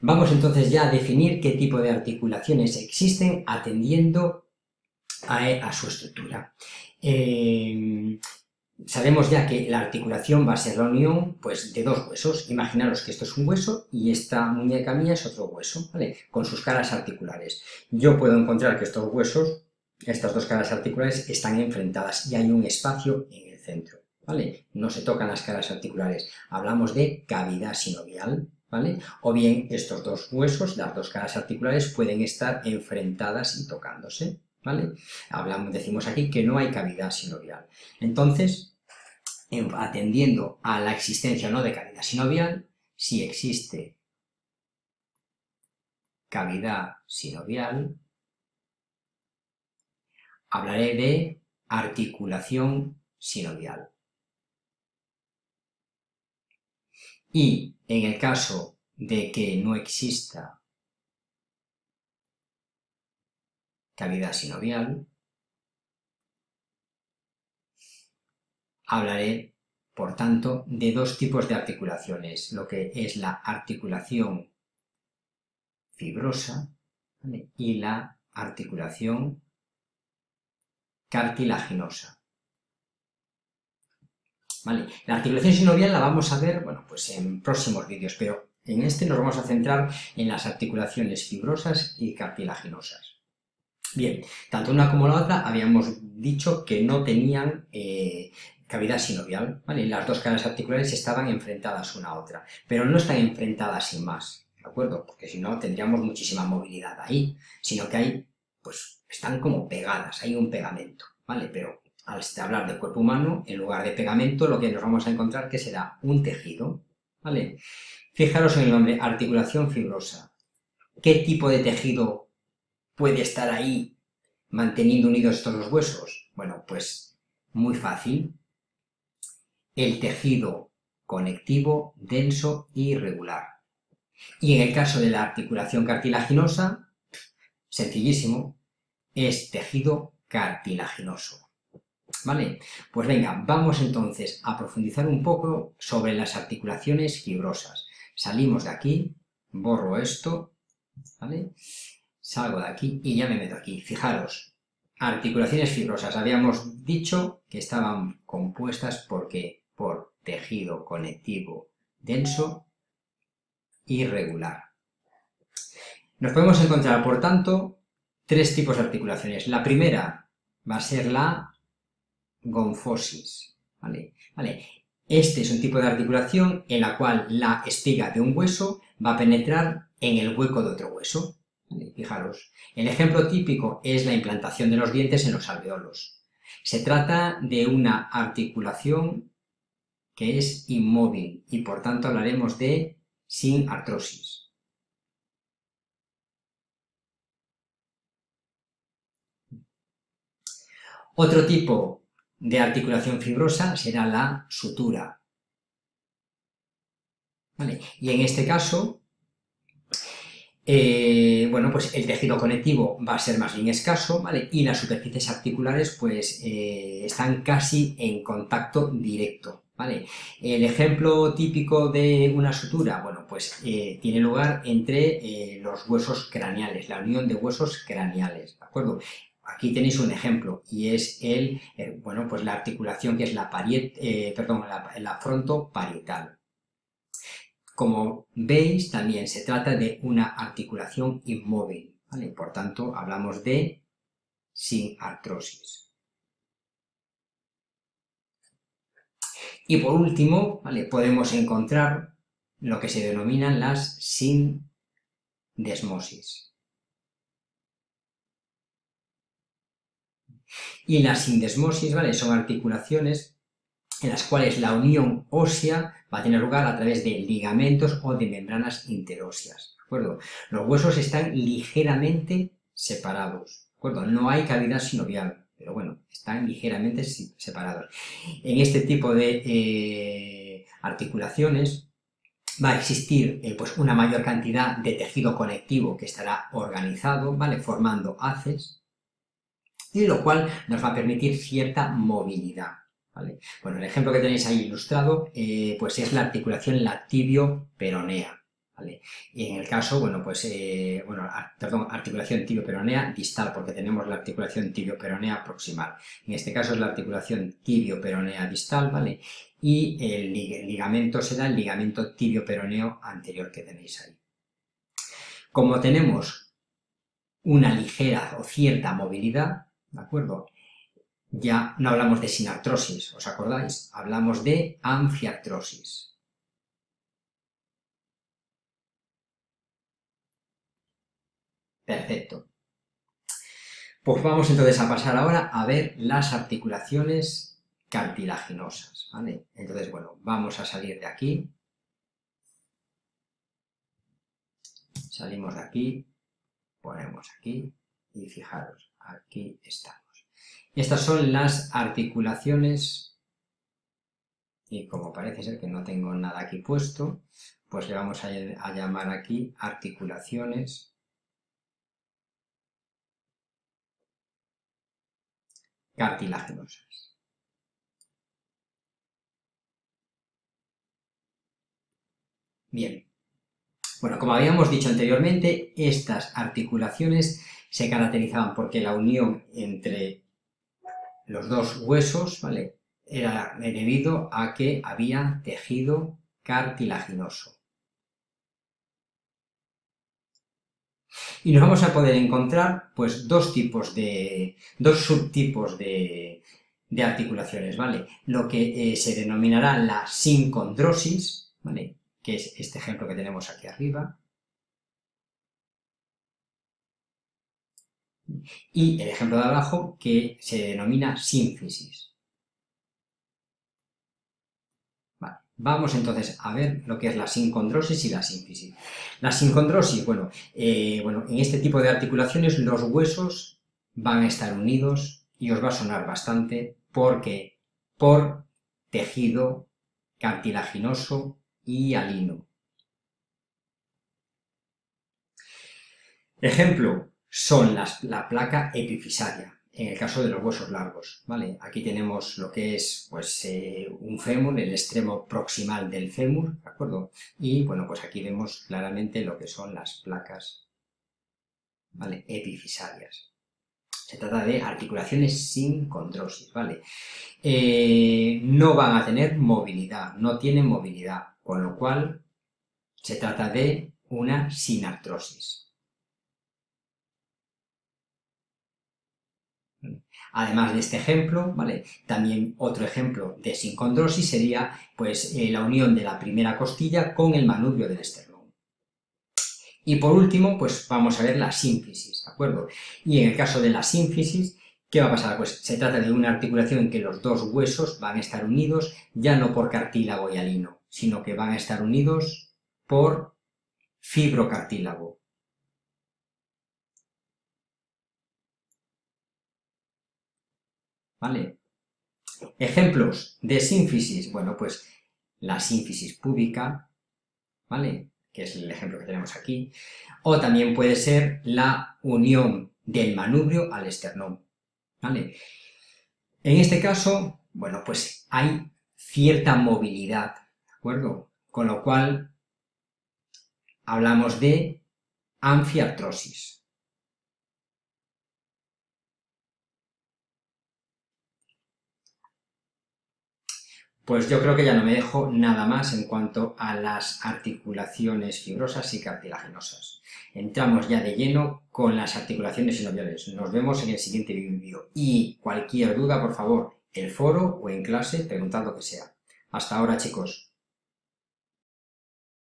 Vamos entonces ya a definir qué tipo de articulaciones existen atendiendo a, su estructura. Eh, sabemos ya que la articulación va a ser la unión pues, de dos huesos. Imaginaros que esto es un hueso y esta muñeca mía es otro hueso, ¿vale? Con sus caras articulares. Yo puedo encontrar que estos huesos, estas dos caras articulares, están enfrentadas y hay un espacio en el centro, ¿vale? No se tocan las caras articulares. Hablamos de cavidad sinovial, O bien estos dos huesos, las dos caras articulares, pueden estar enfrentadas y tocándose, ¿vale? Hablamos, decimos aquí que no hay cavidad sinovial. Entonces, atendiendo a la existencia o no de cavidad sinovial, si existe cavidad sinovial, hablaré de articulación sinovial. Y en el caso de que no exista cavidad sinovial, hablaré, por tanto, de dos tipos de articulaciones, lo que es la articulación fibrosa y la articulación cartilaginosa. La articulación sinovial la vamos a ver, bueno, pues en próximos vídeos, pero en este nos vamos a centrar en las articulaciones fibrosas y cartilaginosas. Bien, tanto una como la otra habíamos dicho que no tenían eh, cavidad sinovial, ¿vale? Las dos caras articulares estaban enfrentadas una a otra, pero no están enfrentadas sin más, ¿de acuerdo? Porque si no tendríamos muchísima movilidad ahí, sino que hay, pues, están como pegadas, hay un pegamento, ¿vale? Pero al hablar del cuerpo humano, en lugar de pegamento, lo que nos vamos a encontrar que será un tejido, ¿vale? Fijaros en el nombre, articulación fibrosa. ¿Qué tipo de tejido puede estar ahí manteniendo unidos estos dos huesos? Bueno, pues muy fácil. El tejido conectivo, denso y regular. Y en el caso de la articulación cartilaginosa, sencillísimo, es tejido cartilaginoso. ¿Vale? Pues venga, vamos entonces a profundizar un poco sobre las articulaciones fibrosas. Salimos de aquí, borro esto, ¿vale? Salgo de aquí y ya me meto aquí. Fijaros, articulaciones fibrosas. Habíamos dicho que estaban compuestas porque por tejido conectivo denso y regular. Nos podemos encontrar, por tanto, tres tipos de articulaciones. La primera va a ser la gonfosis. ¿vale? ¿Vale? Este es un tipo de articulación en la cual la espiga de un hueso va a penetrar en el hueco de otro hueso. Fijaros, el ejemplo típico es la implantación de los dientes en los alveolos. Se trata de una articulación que es inmóvil y por tanto hablaremos de sin artrosis. Otro tipo de articulación fibrosa será la sutura. Y en este caso, eh, bueno, pues el tejido conectivo va a ser más bien escaso, ¿vale? Y las superficies articulares, pues, eh, están casi en contacto directo, ¿vale? El ejemplo típico de una sutura, bueno, pues eh, tiene lugar entre los huesos craneales, la unión de huesos craneales, ¿de acuerdo? Aquí tenéis un ejemplo y es el, eh, bueno, pues la articulación que es la, pariet, eh, perdón, la, frontoparietal. Como veis, también se trata de una articulación inmóvil. Por tanto, hablamos de sin artrosis. Y por último, podemos encontrar lo que se denominan las sindesmosis. Y la sindesmosis, ¿vale? Son articulaciones en las cuales la unión ósea va a tener lugar a través de ligamentos o de membranas interóseas, ¿de acuerdo? Los huesos están ligeramente separados, ¿de acuerdo? No hay cavidad sinovial, pero bueno, están ligeramente separados. En este tipo de eh, articulaciones va a existir eh, pues una mayor cantidad de tejido conectivo que estará organizado, ¿vale? Formando haces, y lo cual nos va a permitir cierta movilidad. Bueno, el ejemplo que tenéis ahí ilustrado eh, pues es la articulación lactibio-peronea. Y en el caso, bueno, pues, eh, bueno, perdón, articulación tibio-peronea distal, porque tenemos la articulación tibio-peronea proximal. En este caso es la articulación tibio-peronea distal, ¿vale? Y el ligamento será el ligamento tibio-peroneo anterior que tenéis ahí. Como tenemos una ligera o cierta movilidad, ¿de acuerdo? Ya no hablamos de sinartrosis, ¿os acordáis? Hablamos de anfiartrosis. Perfecto. Pues vamos entonces a pasar ahora a ver las articulaciones cartilaginosas, ¿vale? Entonces, bueno, vamos a salir de aquí. Salimos de aquí, ponemos aquí y fijaros, aquí estamos. Estas son las articulaciones y como parece ser que no tengo nada aquí puesto, pues le vamos a, a llamar aquí articulaciones cartilaginosas. Bien, bueno, como habíamos dicho anteriormente, estas articulaciones se caracterizaban porque la unión entre los dos huesos, ¿vale?, era debido a que había tejido cartilaginoso. Y nos vamos a poder encontrar pues dos tipos de, dos subtipos de, articulaciones, ¿vale? Lo que eh, se denominará la sincondrosis, ¿vale? Que es este ejemplo que tenemos aquí arriba. Y el ejemplo de abajo que se denomina sínfisis. Vamos entonces a ver lo que es la sincondrosis y la sínfisis. La sincondrosis, bueno, eh, bueno, en este tipo de articulaciones los huesos van a estar unidos y os va a sonar bastante porque por tejido cartilaginoso y alino. Ejemplo son la placa epifisaria en el caso de los huesos largos, ¿vale? Aquí tenemos lo que es, pues, eh, un fémur, el extremo proximal del fémur, ¿de acuerdo? Y, bueno, pues aquí vemos claramente lo que son las placas, ¿vale? Epifisarias. Se trata de articulaciones sin condrosis, ¿vale? Eh, no van a tener movilidad, no tienen movilidad, con lo cual se trata de una sinartrosis. Además de este ejemplo, ¿vale? También otro ejemplo de sincondrosis sería pues, eh, la unión de la primera costilla con el manubrio del esternón. Y por último, pues vamos a ver la sínfisis, ¿de acuerdo? Y en el caso de la sínfisis, ¿qué va a pasar? Pues se trata de una articulación en que los dos huesos van a estar unidos ya no por cartílago y alino, sino que van a estar unidos por fibrocartílago. ¿Vale? Ejemplos de sínfisis, bueno, pues la sínfisis púbica, ¿vale? Que es el ejemplo que tenemos aquí, o también puede ser la unión del manubrio al esternón, ¿vale? En este caso, bueno, pues hay cierta movilidad, ¿de acuerdo? Con lo cual hablamos de anfiartrosis. Pues yo creo que ya no me dejo nada más en cuanto a las articulaciones fibrosas y cartilaginosas. Entramos ya de lleno con las articulaciones sinoviales. Nos vemos en el siguiente vídeo. Y cualquier duda, por favor, el foro o en clase, preguntad lo que sea. Hasta ahora, chicos.